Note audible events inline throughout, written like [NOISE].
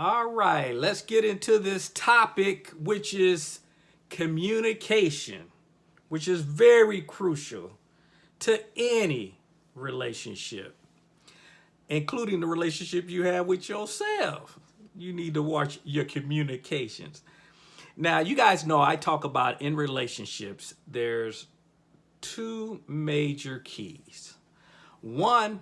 All right, let's get into this topic, which is communication, which is very crucial to any relationship, including the relationship you have with yourself. You need to watch your communications. Now, you guys know I talk about in relationships, there's two major keys. One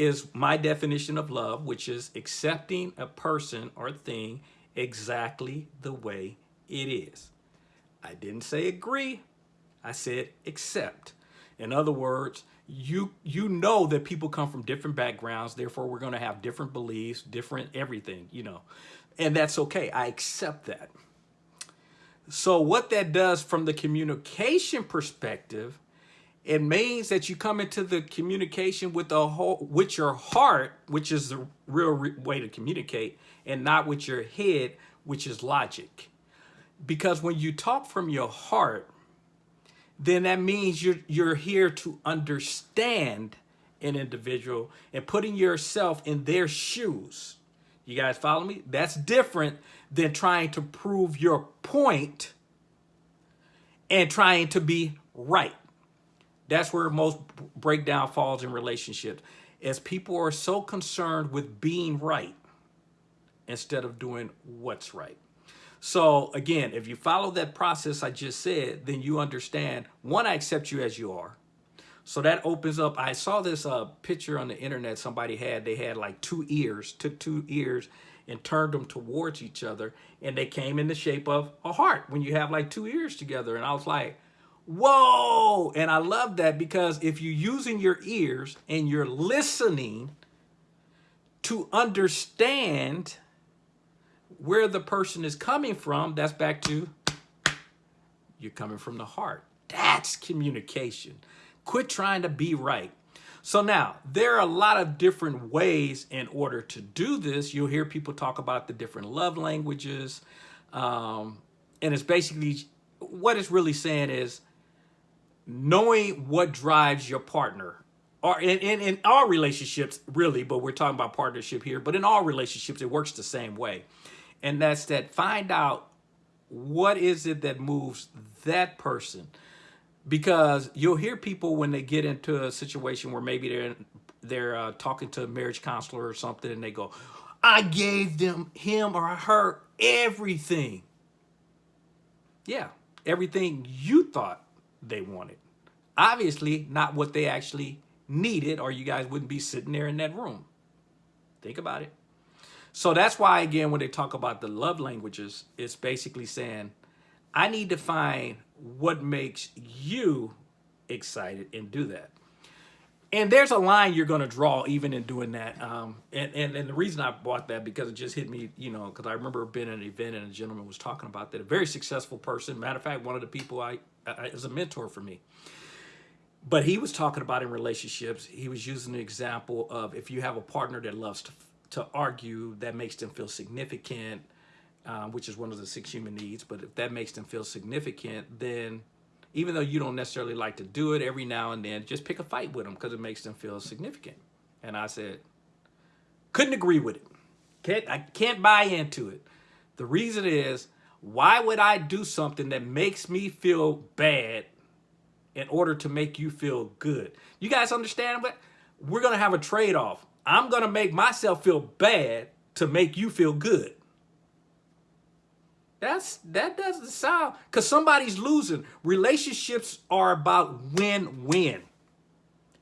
is my definition of love, which is accepting a person or thing exactly the way it is. I didn't say agree, I said accept. In other words, you you know that people come from different backgrounds, therefore we're going to have different beliefs, different everything, you know. And that's okay. I accept that. So what that does from the communication perspective, it means that you come into the communication with the whole with your heart, which is the real re way to communicate, and not with your head, which is logic. Because when you talk from your heart, then that means you're you're here to understand an individual and putting yourself in their shoes. You guys follow me? That's different than trying to prove your point and trying to be right. That's where most breakdown falls in relationships. As people are so concerned with being right instead of doing what's right. So again, if you follow that process I just said, then you understand, one, I accept you as you are. So that opens up, I saw this uh, picture on the internet somebody had, they had like two ears, took two ears and turned them towards each other and they came in the shape of a heart when you have like two ears together. And I was like, whoa. And I love that because if you're using your ears and you're listening to understand where the person is coming from, that's back to you're coming from the heart. That's communication. Quit trying to be right. So now, there are a lot of different ways in order to do this. You'll hear people talk about the different love languages. Um, and it's basically, what it's really saying is knowing what drives your partner. Or in, in, in all relationships, really, but we're talking about partnership here. But in all relationships, it works the same way. And that's that find out what is it that moves that person because you'll hear people when they get into a situation where maybe they're they're uh, talking to a marriage counselor or something and they go i gave them him or her everything yeah everything you thought they wanted obviously not what they actually needed or you guys wouldn't be sitting there in that room think about it so that's why again when they talk about the love languages it's basically saying I need to find what makes you excited and do that. And there's a line you're going to draw even in doing that. Um, and, and, and the reason I bought that because it just hit me, you know, because I remember being at an event and a gentleman was talking about that. A very successful person. Matter of fact, one of the people I, Is a mentor for me. But he was talking about in relationships, he was using the example of if you have a partner that loves to, to argue, that makes them feel significant, um, which is one of the six human needs. But if that makes them feel significant, then even though you don't necessarily like to do it every now and then, just pick a fight with them because it makes them feel significant. And I said, couldn't agree with it. Can't, I can't buy into it. The reason is, why would I do something that makes me feel bad in order to make you feel good? You guys understand what? We're going to have a trade-off. I'm going to make myself feel bad to make you feel good. That's that doesn't sound because somebody's losing. Relationships are about win-win.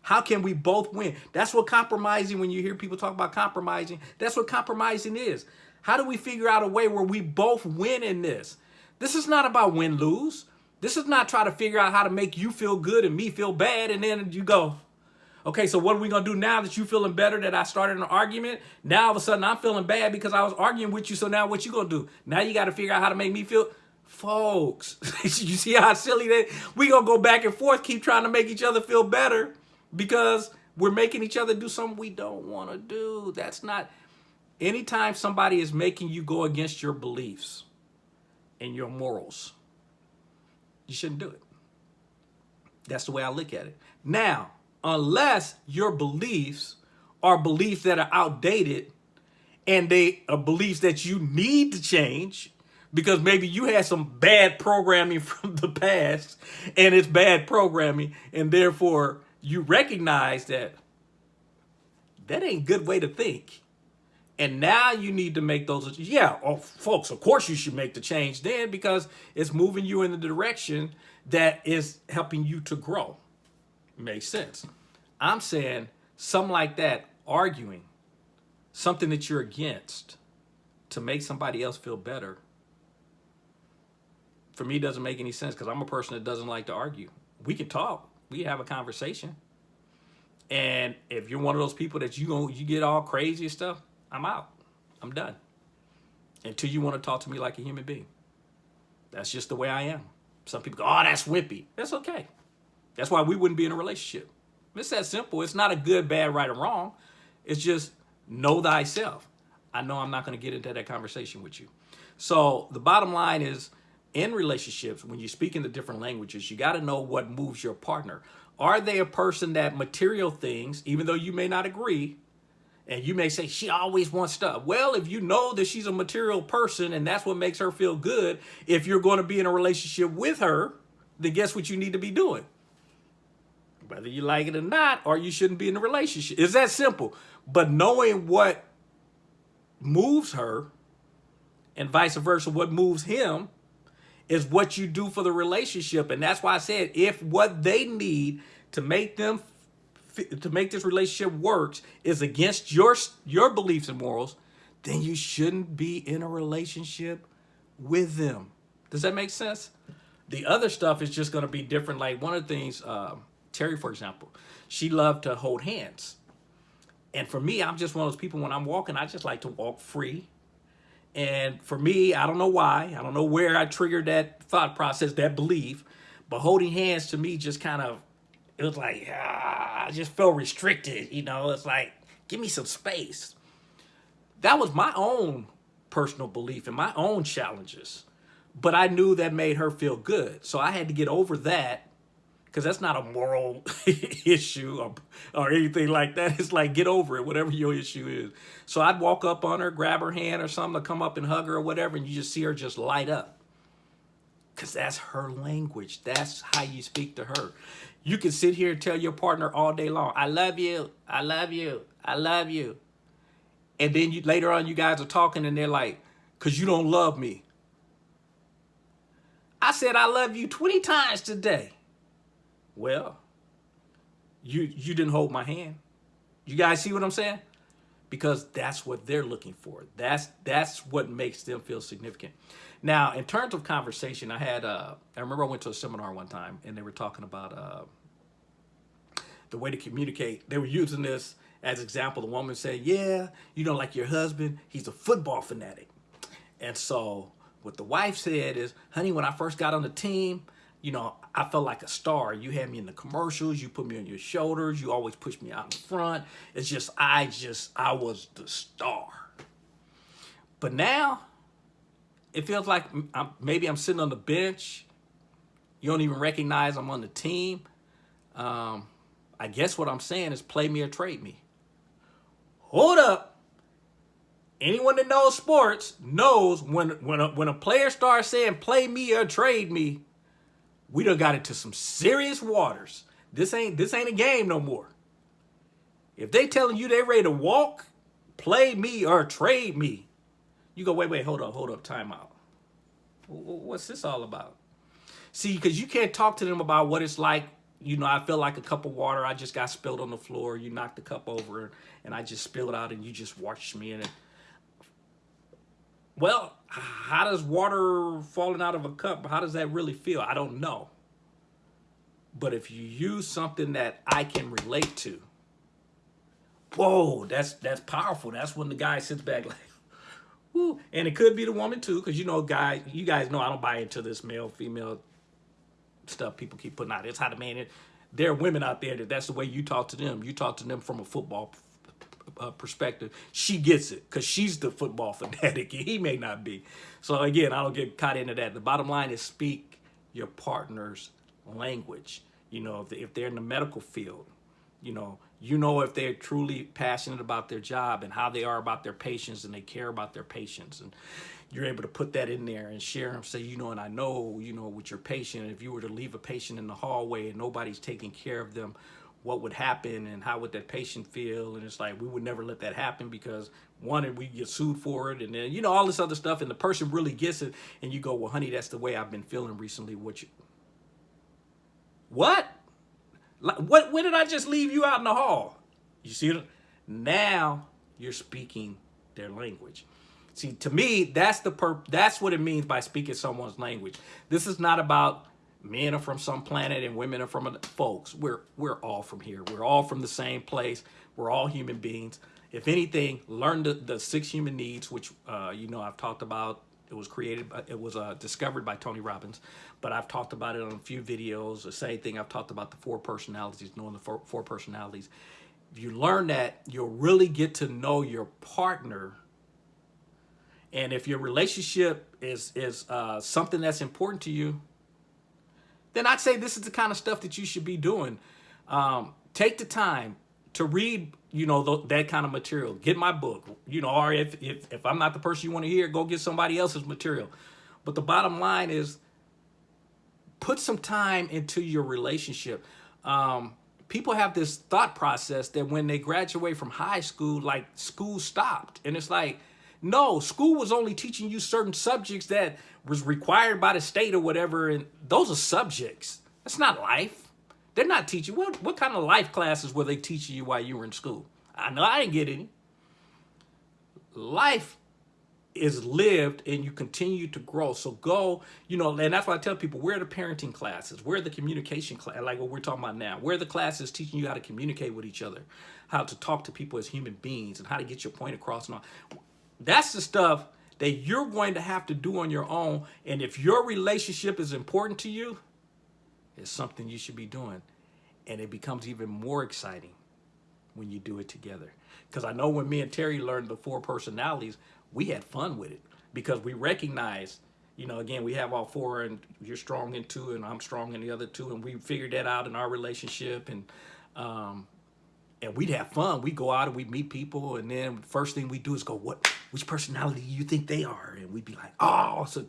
How can we both win? That's what compromising, when you hear people talk about compromising, that's what compromising is. How do we figure out a way where we both win in this? This is not about win-lose. This is not trying to figure out how to make you feel good and me feel bad and then you go, Okay, so what are we gonna do now that you feeling better that I started an argument? Now all of a sudden I'm feeling bad because I was arguing with you. So now what you gonna do? Now you gotta figure out how to make me feel. Folks, [LAUGHS] you see how silly that we gonna go back and forth, keep trying to make each other feel better because we're making each other do something we don't wanna do. That's not, anytime somebody is making you go against your beliefs and your morals, you shouldn't do it. That's the way I look at it. Now, unless your beliefs are beliefs that are outdated and they are beliefs that you need to change because maybe you had some bad programming [LAUGHS] from the past and it's bad programming and therefore you recognize that that ain't a good way to think and now you need to make those yeah oh, folks of course you should make the change then because it's moving you in the direction that is helping you to grow makes sense i'm saying something like that arguing something that you're against to make somebody else feel better for me doesn't make any sense because I'm a person that doesn't like to argue. We can talk, we have a conversation. And if you're one of those people that you you get all crazy and stuff, I'm out. I'm done. Until you want to talk to me like a human being. That's just the way I am. Some people go, oh, that's wimpy. That's okay. That's why we wouldn't be in a relationship. It's that simple. It's not a good, bad, right, or wrong. It's just know thyself. I know I'm not going to get into that conversation with you. So the bottom line is in relationships, when you speak in the different languages, you got to know what moves your partner. Are they a person that material things, even though you may not agree, and you may say, she always wants stuff. Well, if you know that she's a material person and that's what makes her feel good, if you're going to be in a relationship with her, then guess what you need to be doing? Whether you like it or not, or you shouldn't be in a relationship. It's that simple. But knowing what moves her and vice versa, what moves him, is what you do for the relationship. And that's why I said, if what they need to make them to make this relationship works is against your your beliefs and morals, then you shouldn't be in a relationship with them. Does that make sense? The other stuff is just going to be different. Like one of the things, um, Terry, for example, she loved to hold hands. And for me, I'm just one of those people when I'm walking, I just like to walk free and for me, I don't know why. I don't know where I triggered that thought process, that belief. But holding hands to me just kind of, it was like, ah, I just felt restricted. You know, it's like, give me some space. That was my own personal belief and my own challenges. But I knew that made her feel good. So I had to get over that because that's not a moral [LAUGHS] issue or, or anything like that. It's like, get over it, whatever your issue is. So I'd walk up on her, grab her hand or something to come up and hug her or whatever, and you just see her just light up. Because that's her language. That's how you speak to her. You can sit here and tell your partner all day long, I love you, I love you, I love you. And then you later on, you guys are talking and they're like, because you don't love me. I said, I love you 20 times today. Well, you you didn't hold my hand. You guys see what I'm saying? Because that's what they're looking for. That's that's what makes them feel significant. Now, in terms of conversation, I had uh, I remember I went to a seminar one time and they were talking about uh, the way to communicate. They were using this as example. The woman said, "Yeah, you know, like your husband, he's a football fanatic," and so what the wife said is, "Honey, when I first got on the team." You know, I felt like a star. You had me in the commercials. You put me on your shoulders. You always push me out in front. It's just, I just, I was the star. But now, it feels like I'm, maybe I'm sitting on the bench. You don't even recognize I'm on the team. Um, I guess what I'm saying is play me or trade me. Hold up. Anyone that knows sports knows when, when, a, when a player starts saying play me or trade me, we done got into some serious waters. This ain't this ain't a game no more. If they telling you they ready to walk, play me or trade me, you go, wait, wait, hold up, hold up, time out. What's this all about? See, because you can't talk to them about what it's like. You know, I feel like a cup of water. I just got spilled on the floor. You knocked the cup over and I just spilled it out and you just watched me in it. Well, how does water falling out of a cup, how does that really feel? I don't know. But if you use something that I can relate to, whoa, that's that's powerful. That's when the guy sits back like, [LAUGHS] whoo. And it could be the woman too, because you know, guy, you guys know I don't buy into this male, female stuff people keep putting out. It's how the man is. There are women out there that that's the way you talk to them. You talk to them from a football uh, perspective, she gets it because she's the football [LAUGHS] fanatic. He may not be. So again, I don't get caught into that. The bottom line is speak your partner's language. You know, if, if they're in the medical field, you know, You know if they're truly passionate about their job and how they are about their patients and they care about their patients. And you're able to put that in there and share them. Say, you know, and I know, you know, with your patient, if you were to leave a patient in the hallway and nobody's taking care of them, what would happen and how would that patient feel? And it's like, we would never let that happen because one, we get sued for it. And then, you know, all this other stuff. And the person really gets it. And you go, well, honey, that's the way I've been feeling recently. What you, what? What, when did I just leave you out in the hall? You see? Now you're speaking their language. See, to me, that's the per that's what it means by speaking someone's language. This is not about men are from some planet and women are from a, folks. We're we're all from here. We're all from the same place. We're all human beings. If anything, learn the, the six human needs, which uh, you know I've talked about it was created, by, it was uh, discovered by Tony Robbins, but I've talked about it on a few videos. The same thing, I've talked about the four personalities, knowing the four, four personalities. If you learn that, you'll really get to know your partner. And if your relationship is, is uh, something that's important to you, then I'd say this is the kind of stuff that you should be doing. Um, take the time to read you know, th that kind of material. Get my book, you know, or if, if, if I'm not the person you want to hear, go get somebody else's material. But the bottom line is put some time into your relationship. Um, people have this thought process that when they graduate from high school, like school stopped. And it's like, no, school was only teaching you certain subjects that was required by the state or whatever. And those are subjects. That's not life. They're not teaching. What, what kind of life classes were they teaching you while you were in school? I know I didn't get any. Life is lived and you continue to grow. So go, you know, and that's why I tell people, where are the parenting classes? Where are the communication class, like what we're talking about now? Where are the classes teaching you how to communicate with each other, how to talk to people as human beings and how to get your point across and all. That's the stuff that you're going to have to do on your own. And if your relationship is important to you, it's something you should be doing. And it becomes even more exciting when you do it together. Because I know when me and Terry learned the four personalities, we had fun with it because we recognized, you know, again, we have all four and you're strong in two and I'm strong in the other two. And we figured that out in our relationship. And um, and we'd have fun. We'd go out and we'd meet people, and then first thing we do is go, "What? Which personality do you think they are?" And we'd be like, "Oh, so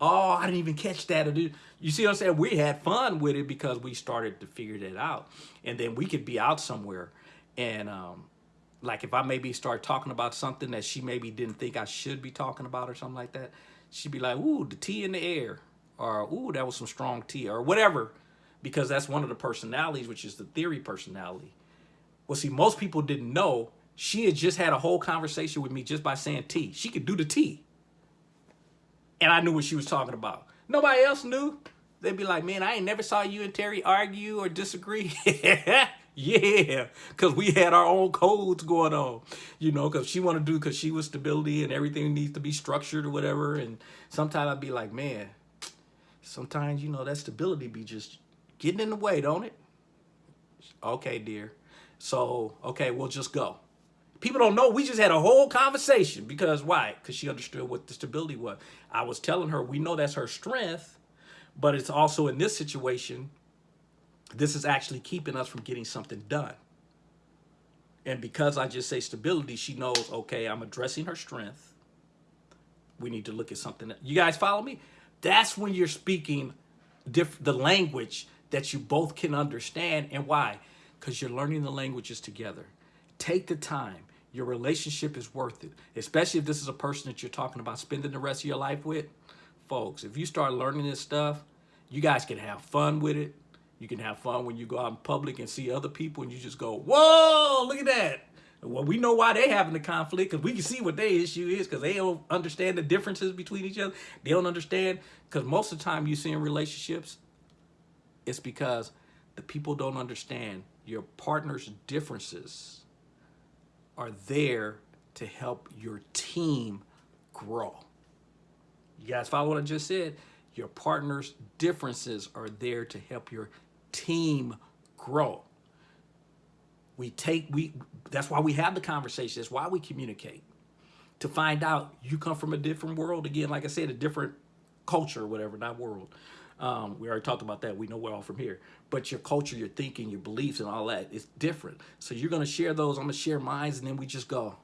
oh, I didn't even catch that." Or you see what I'm saying? We had fun with it because we started to figure that out, and then we could be out somewhere, and um, like if I maybe start talking about something that she maybe didn't think I should be talking about or something like that, she'd be like, "Ooh, the tea in the air," or "Ooh, that was some strong tea," or whatever, because that's one of the personalities, which is the theory personality well, see, most people didn't know she had just had a whole conversation with me just by saying T. She could do the T. And I knew what she was talking about. Nobody else knew. They'd be like, man, I ain't never saw you and Terry argue or disagree. [LAUGHS] yeah, because we had our own codes going on, you know, because she wanted to do, because she was stability and everything needs to be structured or whatever. And sometimes I'd be like, man, sometimes, you know, that stability be just getting in the way, don't it? Okay, dear. So, okay, we'll just go. People don't know. We just had a whole conversation because why? Because she understood what the stability was. I was telling her, we know that's her strength, but it's also in this situation, this is actually keeping us from getting something done. And because I just say stability, she knows, okay, I'm addressing her strength. We need to look at something. You guys follow me? That's when you're speaking the language that you both can understand. And why? Because you're learning the languages together. Take the time. Your relationship is worth it, especially if this is a person that you're talking about spending the rest of your life with. Folks, if you start learning this stuff, you guys can have fun with it. You can have fun when you go out in public and see other people and you just go, whoa, look at that. Well, we know why they're having the conflict because we can see what their issue is because they don't understand the differences between each other. They don't understand because most of the time you see in relationships, it's because the people don't understand your partner's differences are there to help your team grow. You guys follow what I just said? Your partner's differences are there to help your team grow. We take, we, that's why we have the conversation. That's why we communicate. To find out you come from a different world. Again, like I said, a different culture whatever, not world. Um, we already talked about that. We know we're all from here. But your culture, your thinking, your beliefs, and all that is different. So you're going to share those. I'm going to share mine, and then we just go.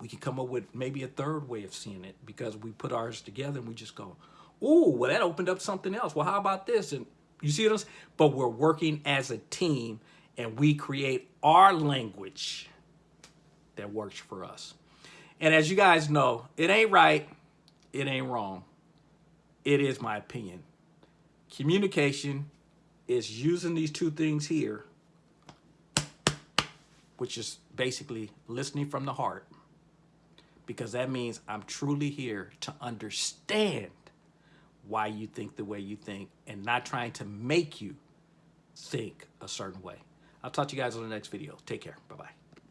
We can come up with maybe a third way of seeing it because we put ours together and we just go, ooh, well, that opened up something else. Well, how about this? And you see us? But we're working as a team and we create our language that works for us. And as you guys know, it ain't right, it ain't wrong. It is my opinion. Communication is using these two things here, which is basically listening from the heart, because that means I'm truly here to understand why you think the way you think and not trying to make you think a certain way. I'll talk to you guys on the next video. Take care. Bye-bye.